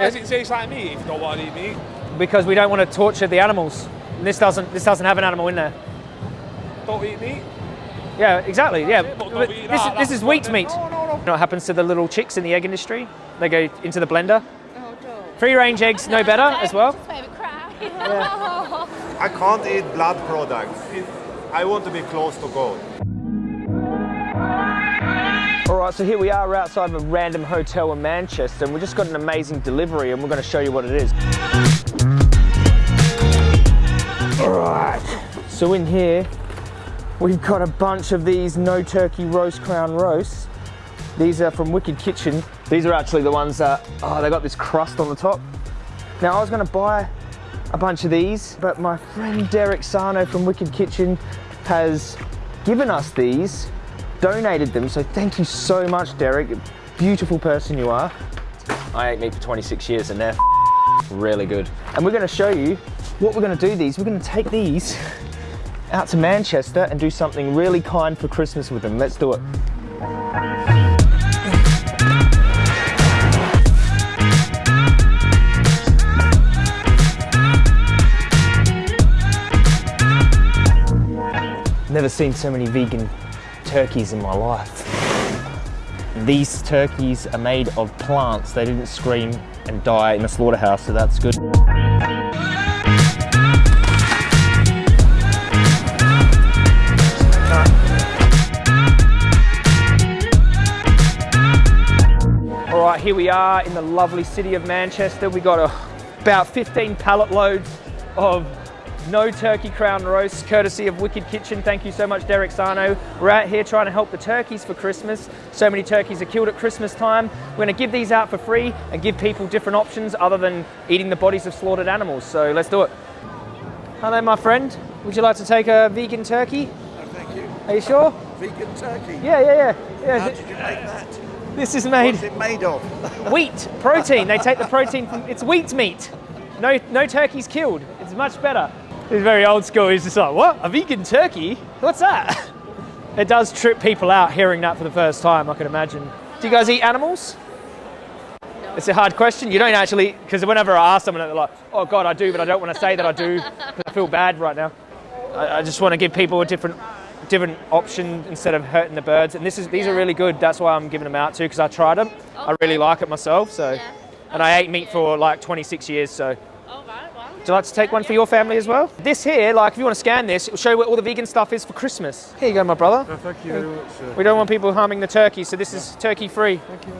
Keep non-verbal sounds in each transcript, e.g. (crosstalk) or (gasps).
does it taste like meat if you don't want to eat meat? because we don't want to torture the animals. And this doesn't this doesn't have an animal in there. Don't eat meat? Yeah, exactly. Yeah, it, but But this, that, this is wheat meat. no, no, no. You know what happens to the little chicks in the egg industry? They go into the blender. Oh, don't. Free range eggs, no better as well. Just made me cry. I can't eat blood products. I want to be close to God. All right, so here we are outside of a random hotel in Manchester, and we just got an amazing delivery, and we're going to show you what it is. All right, so in here, we've got a bunch of these no turkey roast crown roasts. These are from Wicked Kitchen. These are actually the ones that, oh, they got this crust on the top. Now, I was going to buy a bunch of these, but my friend Derek Sarno from Wicked Kitchen has given us these, donated them, so thank you so much, Derek. Beautiful person you are. I ate meat for 26 years and they're really good. And we're gonna show you what we're gonna do these. We're gonna take these out to Manchester and do something really kind for Christmas with them. Let's do it. Never seen so many vegan turkeys in my life. These turkeys are made of plants. They didn't scream and die in the slaughterhouse, so that's good. All right, here we are in the lovely city of Manchester. We got a, about 15 pallet loads of no turkey crown roast, courtesy of Wicked Kitchen. Thank you so much, Derek Sarno. We're out here trying to help the turkeys for Christmas. So many turkeys are killed at Christmas time. We're going to give these out for free and give people different options other than eating the bodies of slaughtered animals. So let's do it. Hello, my friend. Would you like to take a vegan turkey? Oh, thank you. Are you sure? Vegan turkey. Yeah, yeah, yeah. yeah How did you make that? this is made What's it made of? (laughs) wheat protein. They take the protein from it's wheat meat. No, no turkeys killed. It's much better. It's very old school. He's just like, what? A vegan turkey? What's that? It does trip people out hearing that for the first time. I can imagine. Do you guys eat animals? It's a hard question. You don't actually, because whenever I ask someone, they're like, "Oh God, I do," but I don't want to say that I do because I feel bad right now. I, I just want to give people a different, different option instead of hurting the birds. And this is these are really good. That's why I'm giving them out too because I tried them. I really like it myself. So, Yeah. and I ate meat for like 26 years. So, Oh, right, well. would you like to take one for your family as well? This here, like if you want to scan this, it will show you where all the vegan stuff is for Christmas. Here you go, my brother. Thank you very much, sir. We don't want people harming the turkeys, so this is turkey free. Thank you.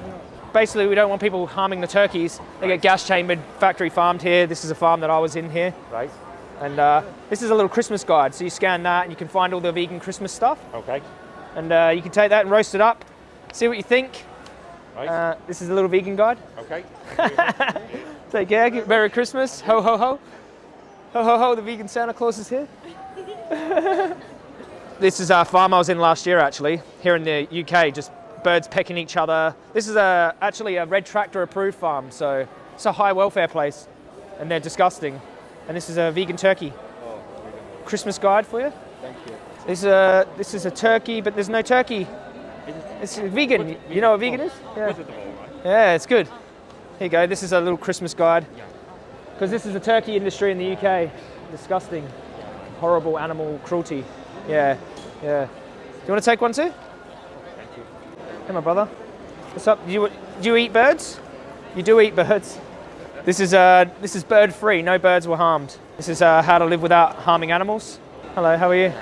Basically, we don't want people harming the turkeys. They get gas chambered, factory farmed here. This is a farm that I was in here. Right? And uh, this is a little Christmas guide. So you scan that and you can find all the vegan Christmas stuff. Okay. And uh, you can take that and roast it up, see what you think. Right. Uh, this is a little vegan guide. okay. (laughs) Take care. Merry Christmas. Ho, ho, ho. Ho, ho, ho. The vegan Santa Claus is here. (laughs) this is our farm I was in last year, actually, here in the UK. Just birds pecking each other. This is a, actually a red tractor approved farm, so it's a high welfare place, and they're disgusting. And this is a vegan turkey. Christmas guide for you. Thank you. This is a, this is a turkey, but there's no turkey. It's vegan. You know what vegan is? Yeah. Yeah, it's good. Here you go. This is a little Christmas guide. Because this is the turkey industry in the UK. Disgusting. Horrible animal cruelty. Yeah, yeah. Do you want to take one too? Thank you. Come on, brother. What's up? Do you, do you eat birds? You do eat birds. This is, uh, this is bird free. No birds were harmed. This is uh, how to live without harming animals. Hello, how are you?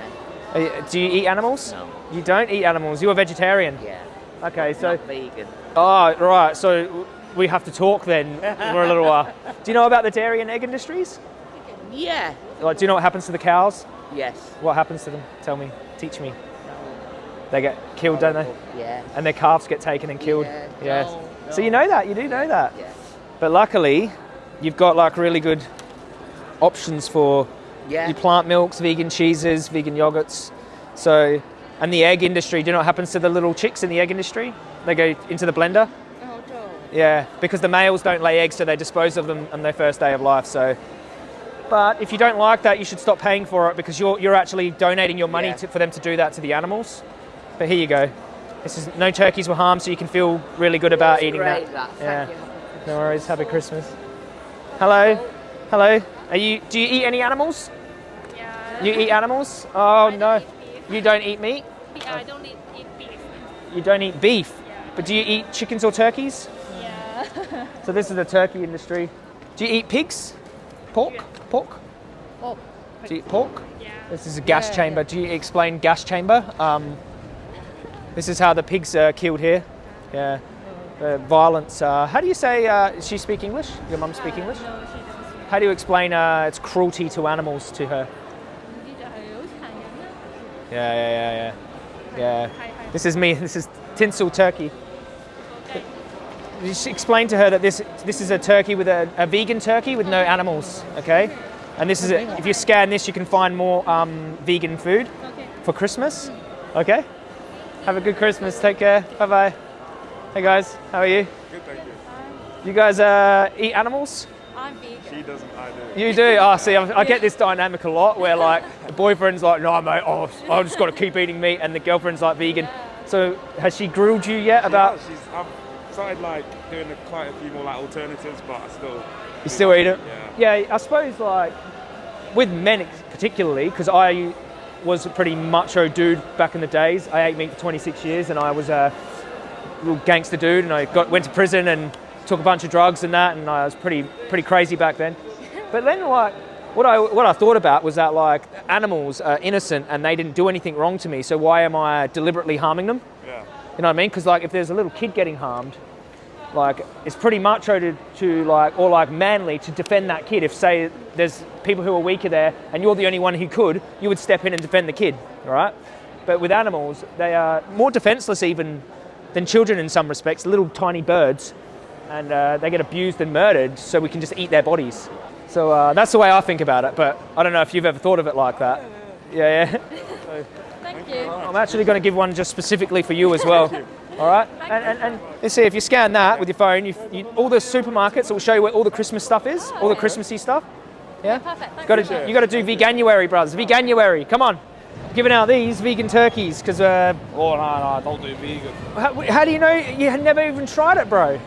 Are you- do you eat animals? No. You don't eat animals. You're a vegetarian. Yeah. Okay, so. Not vegan. Oh, right. So we have to talk then for a little while. Do you know about the dairy and egg industries? Yeah. Like, do you know what happens to the cows? Yes. What happens to them? Tell me. Teach me. They get killed, don't they? Yeah. And their calves get taken and killed. Yeah. Yes. No, So you know that. You do know that. Yeah. But luckily, you've got like really good options for Yeah. your plant milks, vegan cheeses, vegan yogurts. So, and the egg industry. Do you know what happens to the little chicks in the egg industry? They go into the blender. Don't. Yeah, because the males don't lay eggs, so they dispose of them on their first day of life. So, but if you don't like that, you should stop paying for it because you're you're actually donating your money Yeah. to, for them to do that to the animals. But here you go. This is no turkeys were harmed, so you can feel really good about eating Great, that. that. Yeah. Thank you. No worries. Happy Christmas. Hello. Hello. Are you? Do you eat any animals? Yeah. You eat animals? Oh I don't no. eat beef. You don't eat meat. Yeah, I don't eat, eat beef. You don't eat beef. Yeah. But do you eat chickens or turkeys? Yeah. (laughs) So this is the turkey industry. Do you eat pigs? Pork? Pork? oh. Do you eat pork? Yeah. This is a gas Yeah, chamber. Do you explain gas chamber? Um, this is how the pigs are killed here. Yeah. The violence. Uh, how do you say? Uh, does she speak English? Your mum speak English? No, she doesn't speak. How do you explain uh, its cruelty to animals to her? Đi chợ hiểu hàng nhẫn á. Yeah, yeah, yeah, yeah. Yeah. Hi, hi. This is me. (laughs) This is tinsel turkey. Okay. You should explain to her that this this is a turkey with a, a vegan turkey with no animals. Okay. And this is a, if you scan this, you can find more um, vegan food Okay. for Christmas. Okay. Have a good Christmas. Take care. Bye bye. Hey guys, how are you? Good, thank you. You guys uh, eat animals? I'm vegan. She doesn't, I do. You do? Oh, see, I, I get this dynamic a lot where like the boyfriend's like, no, mate, oh, I've just got to keep eating meat, and the girlfriend's like vegan. So has she grilled you yet about? Yeah, she's, I've started like doing a, quite a few more like alternatives, but I still. You still eat it? Yeah. Yeah, I suppose like with men particularly, because I was a pretty macho dude back in the days. I ate meat for 26 years, and I was a little gangster dude, and I got went to prison and took a bunch of drugs and that, and I was pretty pretty crazy back then. (laughs) But then like. What I, what I thought about was that like animals are innocent and they didn't do anything wrong to me, so why am I deliberately harming them? Yeah. You know what I mean? Because like if there's a little kid getting harmed, like it's pretty macho to, to like or like manly to defend that kid. If say there's people who are weaker there and you're the only one who could, you would step in and defend the kid, right But with animals, they are more defenseless even than children in some respects. Little tiny birds, and uh, they get abused and murdered, so we can just eat their bodies. So uh, that's the way I think about it. But I don't know if you've ever thought of it like that. Yeah, yeah. (laughs) Thank you. I'm actually going to give one just specifically for you as well. All right, and, and, and let's see if you scan that with your phone, you, you, all the supermarkets it will show you where all the Christmas stuff is, all the Christmassy stuff. Yeah, Perfect. Thank got you. to you got to do veganuary, brothers. Veganuary, come on. Giving out these vegan turkeys because uh, Oh, no, no, don't do vegan. how, how do you know you had never even tried it, bro?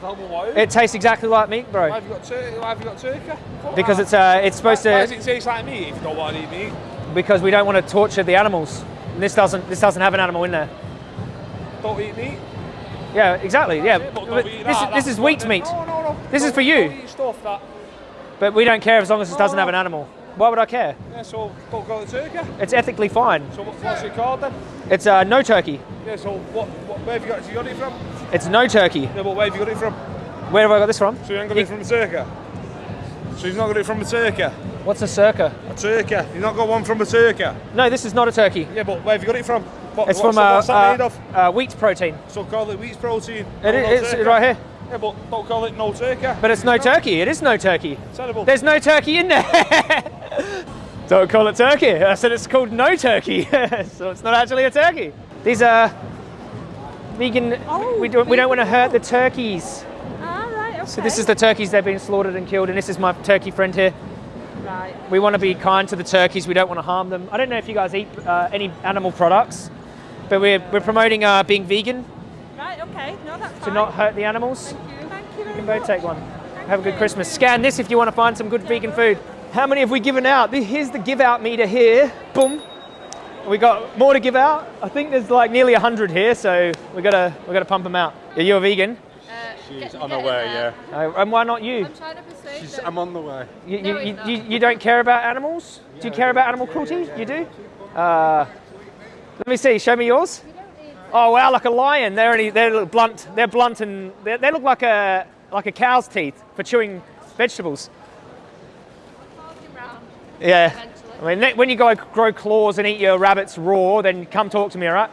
Tell me why. It tastes exactly like meat, Why bro. have you got turkey? Why have you got turkey? Because it's uh, it's supposed Why does to it taste like meat if you don't want to eat meat? because we don't want to torture the animals. And this doesn't this doesn't have an animal in there. Don't eat meat. Yeah, exactly. Yeah, But but this is that, this is wheat meat. No, no, no. This is Don't- for you. Stuff. But we don't care as long as it doesn't have an animal. Why would I care? Yeah, so don't call it turkey. It's ethically fine. So what, what's it called then? It's uh, no turkey. Yeah, so what, what, where have you got, you got it from? It's no turkey. Yeah, but where have you got it from? Where have I got this from? So you ain't got it from a turkey? So you've not got it from a turkey? What's a circa? A turkey? You've not got one from a turkey? No, this is not a turkey. Yeah, but where have you got it from? What, It's what's, from uh, what's that made of? uh, wheat protein. So call it wheat protein. It no, no it's turkey. right here. Yeah, but don't call it no turkey. But it's no turkey. It is no turkey. Terrible. There's no turkey in there. (laughs) don't call it turkey. I said it's called no turkey. (laughs) so it's not actually a turkey. These are vegan. Oh, we, don't, we don't want to hurt the turkeys. Ah, right. Okay. So this is the turkeys they've been slaughtered and killed, and this is my turkey friend here. right. We want to be kind to the turkeys. We don't want to harm them. I don't know if you guys eat uh, any animal products, but we're, we're promoting uh, being vegan Right. Okay. No, that's to fine. not hurt the animals. Thank you. Thank you. You can both take one. Have a good Christmas. Scan this if you want to find some good vegan food. How many have we given out? Here's the give out meter here. Boom. We got more to give out. I think there's like nearly 100 here, so we gotta we gotta pump them out. Are you a vegan? She's on her way, yeah. Uh, and why not you? I'm trying to persuade She's, them. I'm on the way. You, No, you, you, you, not. you don't care about animals? Do you care about animal cruelty? You do? Uh, let me see. Show me yours. Oh wow, like a lion. They're only they're little blunt. They're blunt and they they look like a like a cow's teeth for chewing vegetables. Yeah. I mean, when you go grow claws and eat your rabbits raw, then come talk to me, all right?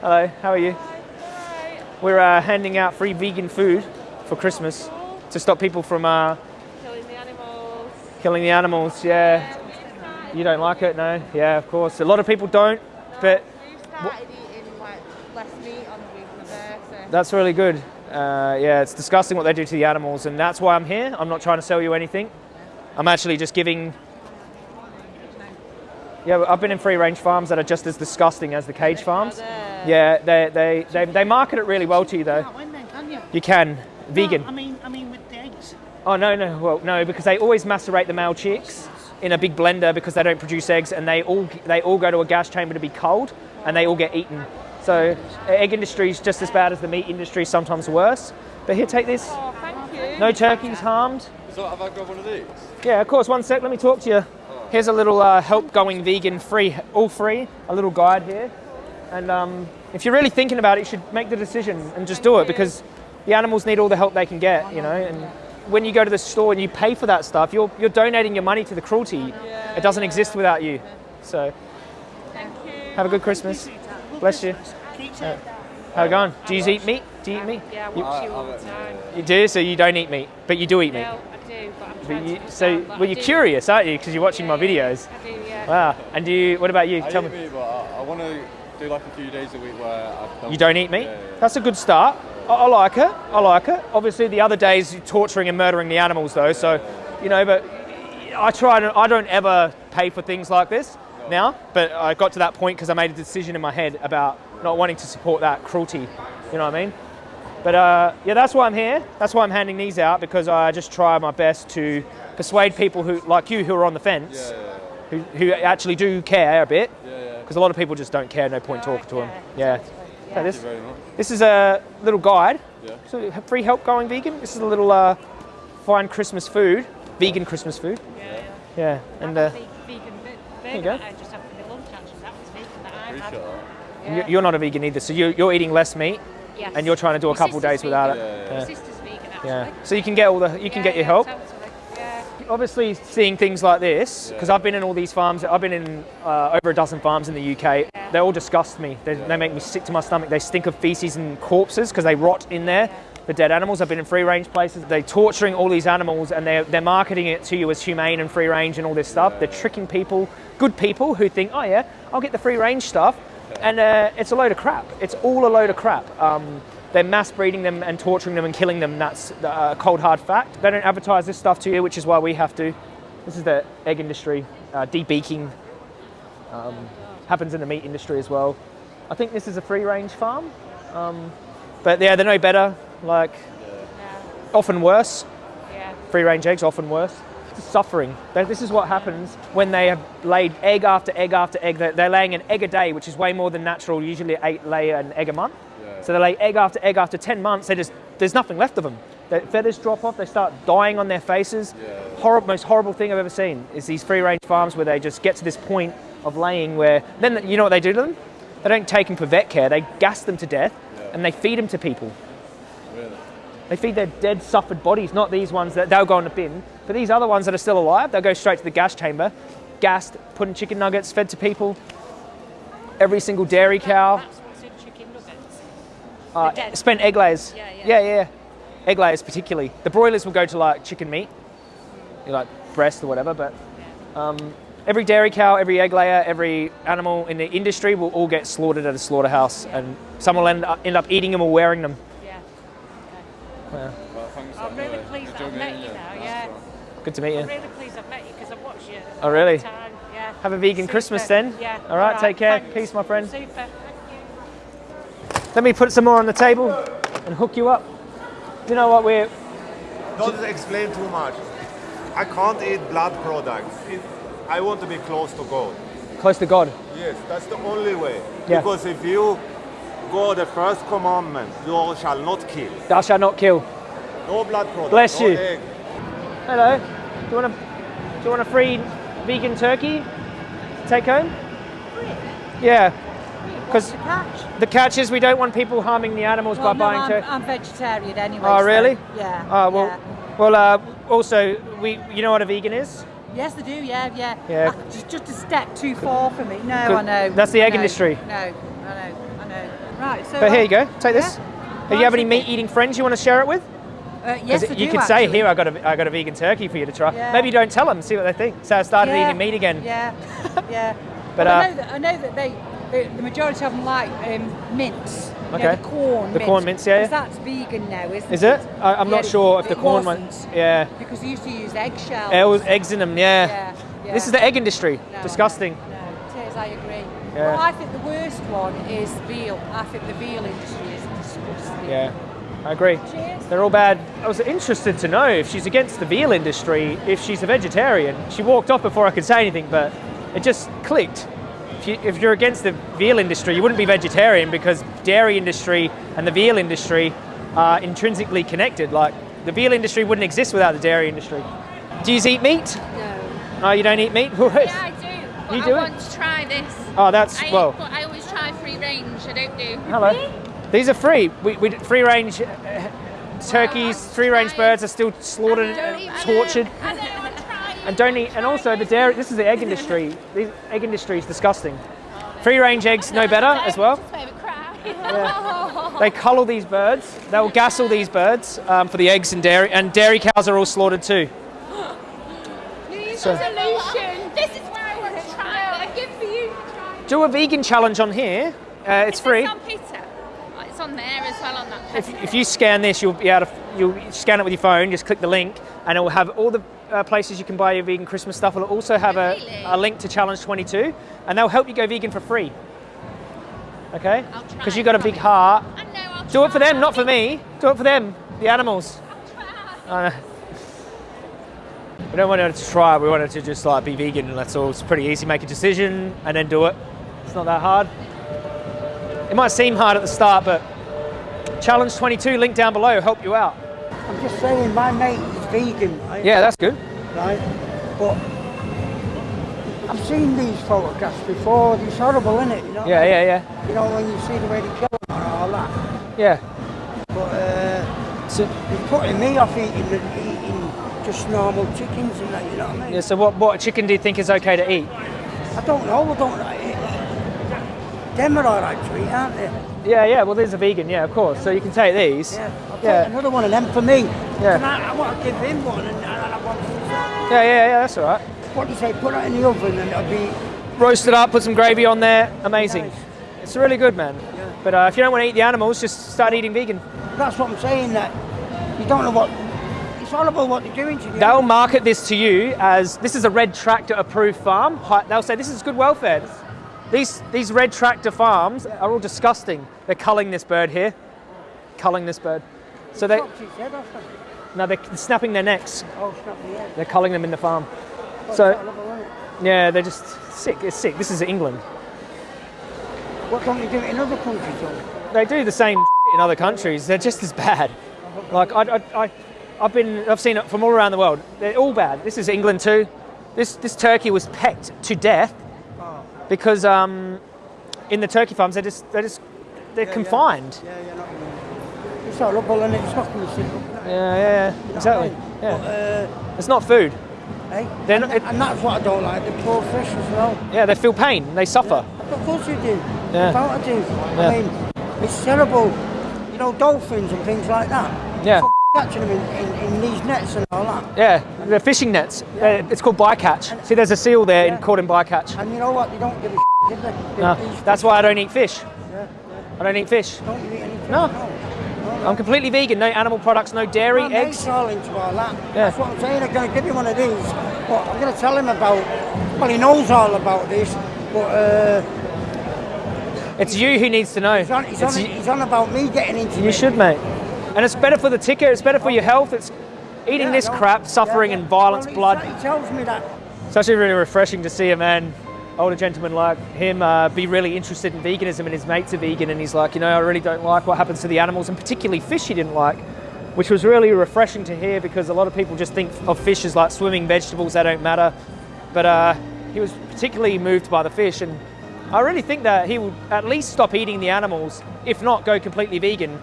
Hello, how are you? Right. We're uh, handing out free vegan food for Christmas to stop people from uh, Killing the animals. killing the animals. Yeah. You don't like it, no? Yeah, of course. A lot of people don't, but started eating like less meat on the week of my that's really good. Uh, yeah, it's disgusting what they do to the animals, and that's why I'm here. I'm not trying to sell you anything. I'm actually just giving. Yeah, I've been in free range farms that are just as disgusting as the cage farms. Yeah, they, they, they, they market it really well to you though. Can't win then, can you? You can. Vegan. I mean, I mean, with the eggs. Oh no, no, well no, because they always macerate the male chicks in a big blender because they don't produce eggs, and they all they all go to a gas chamber to be cold, and they all get eaten. So egg industry is just as bad as the meat industry, sometimes worse. But here, take this. Oh, thank you. No turkeys harmed. So have I got one of these? Yeah, of course. One sec. Let me talk to you. Here's a little uh, help going vegan free, all free. A little guide here, and um, if you're really thinking about it, you should make the decision and just do it because the animals need all the help they can get. You know, and when you go to the store and you pay for that stuff, you're you're donating your money to the cruelty. It doesn't exist without you. So Thank you. Have a good Christmas. Bless you. Uh, how it going? Do you eat meat? Do you eat meat? Yeah, I watch you all the time. You do, so you don't eat meat, but you do eat meat. No, I do, but I'm But trying you, to so, down, but well, you're curious, aren't you? Because you're watching my Yeah, yeah. videos. I do, yeah. Wow. And do you? What about you? I Tell eat me. meat, but I, I want to do like a few days a week where I don't. You don't eat meat? Yeah, yeah. That's a good start. I, I like it. I like it. Obviously, the other days you're torturing and murdering the animals, though. So, you know, but I try. To, I don't ever pay for things like this now. But I got to that point because I made a decision in my head about not wanting to support that cruelty. You know what I mean? But uh, yeah, that's why I'm here. That's why I'm handing these out because I just try my best to persuade people who, like you, who are on the fence, Yeah, yeah, who, who actually do care a bit. yeah, yeah. Because a lot of people just don't care. No point talking to them. Yeah. So Thank this, you very much. this is a little guide. Yeah. So free help going vegan. This is a little uh, fine Christmas food, vegan Christmas food. Yeah, Yeah, yeah. and I uh, have a vegan you burger go. that I just had for my lunch actually. That was vegan that I Appreciate had. that. you- Yeah. you're not a vegan either, so you, you're eating less meat, Yes. and you're trying to do a My couple sister's days without it. Yeah, My sister's vegan actually. Yeah. So you can get all the you can get your help. Totally. Yeah. Obviously, seeing things like this because I've been in all these farms. I've been in uh, over a dozen farms in the UK. They all disgust me. They, they make me sick to my stomach. They stink of feces and corpses because they rot in there. The dead animals. I've been in free range places. They're torturing all these animals and they're, they're marketing it to you as humane and free range and all this stuff. They're tricking people, good people who think, oh yeah, I'll get the free range stuff. And uh, it's a load of crap. It's all a load of crap. Um, they're mass breeding them and torturing them and killing them. That's a cold hard fact. They don't advertise this stuff to you, which is why we have to. This is the egg industry, uh, debeaking. Um, happens in the meat industry as well. I think this is a free range farm. Um, but yeah, they're no better. Like, Yeah. often worse. Yeah. Free range eggs, often worse. Suffering. This is what happens when they have laid egg after egg after egg. They're, they're laying an egg a day, which is way more than natural. Usually, eight lay an egg a month. So they lay egg after egg after 10 months. They just there's nothing left of them. Their feathers drop off. They start dying on their faces. Horrible, most horrible thing I've ever seen is these free range farms where they just get to this point of laying where then you know what they do to them? They don't take them for vet care. They gas them to death and they feed them to people. They feed their dead, suffered bodies, not these ones that they'll go in the bin. But these other ones that are still alive, they'll go straight to the gas chamber, gassed, put in chicken nuggets, fed to people. Every single dairy cow. That's what's in chicken nuggets. Uh, spent egg layers. Yeah, yeah. yeah, yeah. Egg layers particularly. The broilers will go to like chicken meat, like breast or whatever. But um, every dairy cow, every egg layer, every animal in the industry will all get slaughtered at a slaughterhouse, and some will end up, end up eating them or wearing them. Yeah. Well, thanks. I'm really pleased that Enjoy I've met you now. Yeah. Good to meet you. I'm really pleased I've met you because I've watched you. Oh, really? Time. Yeah. Have a vegan Super. Christmas then. Yeah. All right, take care. thanks. Peace, my friend. Super. Thank you. Let me put some more on the table and hook you up. You know what? We're Don't explain too much. I can't eat blood products. It, I want to be close to God. close to God. Yes, that's the only way. Yeah. Because if you go the first commandment, you shall not kill. Thou shalt not kill. No blood products. Bless no you. egg. Hello. Do you want a Do you want a free vegan turkey? to Take home. Yeah. Because the catch? the catch is we don't want people harming the animals Well, by no, buying I'm, turkey. I'm vegetarian anyway. Oh, so, really? yeah. Oh well. yeah. Well, uh, also we you know what a vegan is? Yes, they do. Yeah, yeah. Yeah. Uh, just, just a step too far for me. No, I know. That's the egg No, industry. No, I know. Right. So. But here you go. Take this. yeah. Do you have any meat eating friends you want to share it with? Uh, yes, you do, could say here I got a I got a vegan turkey for you to try. Yeah. Maybe don't tell them. See what they think. So I started Yeah, eating meat again. Yeah, (laughs) yeah. But, But uh, I know that I know that they, the, the majority of them like um, know, Okay. the Quorn. The Quorn mince, yeah, 'cause yeah. that's vegan now, isn't Is it? I, I'm Yeah, not sure if the Quorn one. Yeah. Because they used to use eggshells. It was eggs in them. Yeah. This is the egg industry. No, Disgusting. No, it is, I agree. Yeah. Well, I think the worst one is veal. I think the veal industry is disgusting. Yeah. I agree. They're all bad. I was interested to know if she's against the veal industry, if she's a vegetarian. She walked off before I could say anything, but it just clicked. If, you, if you're against the veal industry, you wouldn't be vegetarian because dairy industry and the veal industry are intrinsically connected. Like the veal industry wouldn't exist without the dairy industry. Do you eat meat? No. Oh, you don't eat meat? (laughs) Yeah. But You I do it? want to try this. Oh, that's I well. but I always try free range. I don't do. Hello. These are free. We, we free range uh, turkeys, free range birds are still slaughtered, and tortured, I don't want to try. and don't eat. And also the dairy. This is the egg industry. The egg industry is disgusting. Free range eggs no better as well. Me. (laughs) They cull these birds. They'll gas all these birds um, for the eggs and dairy. And dairy cows are all slaughtered too. (gasps) So Solution. This is where I want to try. I give for you to try. Do a vegan challenge on here. Uh, it's free. It's on. Oh, It's on there as well on that. If, if you scan this, you'll be able to you'll scan it with your phone. Just click the link, and it will have all the uh, places you can buy your vegan Christmas stuff. It'll also have a, Really? a link to Challenge 22, and they'll help you go vegan for free. Okay? Because you've got a big heart. I know. I'll Do it for them, not for me. Do it for them, the animals. Uh, we don't want to try. We want to just like be vegan, and that's all. It's pretty easy. Make a decision and then do it. It's not that hard. It might seem hard at the start, but Challenge 22, link down below, help you out. I'm just saying, my mate is vegan, right? Yeah, that's good. right? But I've seen these photographs before. It's horrible, isn't it? You know? Yeah, yeah, yeah, You know when you see the way they kill them and all that. yeah. But uh, So, it's putting me off eating, eating just normal chickens and that. You know what I mean? yeah, so what, what chicken do you think is okay to eat? I don't know. I don't. I, are all right aren't they? Yeah, yeah. Well, there's a vegan. Yeah, of course. So you can take these. Yeah. I'll Yeah. another one of them for me. Yeah. And I, I want to give him one, and, and I want to. Yeah, yeah, yeah. That's all right. What do you say? Put it in the oven, and it'll be. Roast it up, put some gravy on there. Amazing. Nice. It's really good, man. Yeah. But uh, if you don't want to eat the animals, just start eating vegan. That's what I'm saying. That you don't know what. It's horrible what they're doing to you. They'll market this to you as this is a red tractor approved farm. They'll say this is good welfare. These these red tractor farms are all disgusting. They're culling this bird here, culling this bird. So they Chopped its head off. hasn't it? no, they're snapping their necks. Oh, snap the. They're culling them in the farm. So horrible, isn't it? yeah, they're just sick. It's sick. This is England. What don't you do in other countries? They do the same in other countries. They're just as bad. Like I, I, I, I've been, I've seen it from all around the world. They're all bad. This is England too. This this turkey was pecked to death because um, in the turkey farms they're just they're just they're confined. Yeah, yeah, not It's horrible and it's not going to. Yeah, yeah, yeah, exactly. But, Yeah, uh, it's not food. hey? They're and, not- it- and that's what I don't like, the poor fish as well. Yeah, they feel pain. They suffer. Of course you do. Yeah. Don't I do? Yeah. I mean, it's terrible. You know, dolphins and things like that. Yeah. Catching them in, in, in these nets and all that. Yeah, they're fishing nets. Uh, It's called bycatch. See, there's a seal there Yeah. in, caught in bycatch. And you know what? They don't give a do they? They- No, that's why I don't eat fish. Yeah, I don't eat fish. yeah. Don't you eat any fish? No. no. I'm completely vegan. No animal products, no dairy, My eggs. all into all that. Yeah. That's what I'm saying. I'm going to give you one of these, but I'm going to tell him about. Well, he knows all about this, but uh, It's you who needs to know. he's, on, he's, on, he's on about me getting into You it. should, mate. And it's better for the ticker. It's better for your health. It's eating Yeah, this crap, suffering Yeah, yeah. and violence, Well, blood. He tells me that. It's actually really refreshing to see a man, older gentleman like him, uh, be really interested in veganism. And his mates are vegan, and he's like, you know, I really don't like what happens to the animals, and particularly fish. He didn't like, which was really refreshing to hear because a lot of people just think of fish as like swimming vegetables. They don't matter, but uh, he was particularly moved by the fish, and I really think that he would at least stop eating the animals, if not go completely vegan,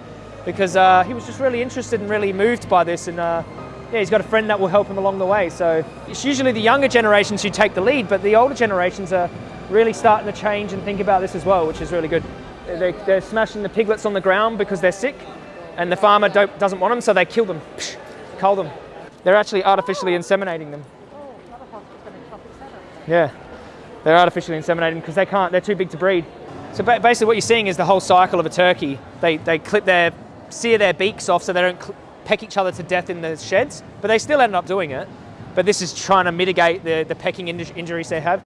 because uh, he was just really interested and really moved by this. And uh, yeah, he's got a friend that will help him along the way. So it's usually the younger generations who take the lead, but the older generations are really starting to change and think about this as well, which is really good. They, they're smashing the piglets on the ground because they're sick, and the farmer don't, doesn't want them, so they kill them, psh, cull them. They're actually artificially inseminating them. Yeah. They're artificially inseminating because they can't, they're too big to breed. So basically, what you're seeing is the whole cycle of a turkey. They, they clip their, sear their beaks off so they don't peck each other to death in the sheds, but they still end up doing it. But this is trying to mitigate the, the pecking injuries they have.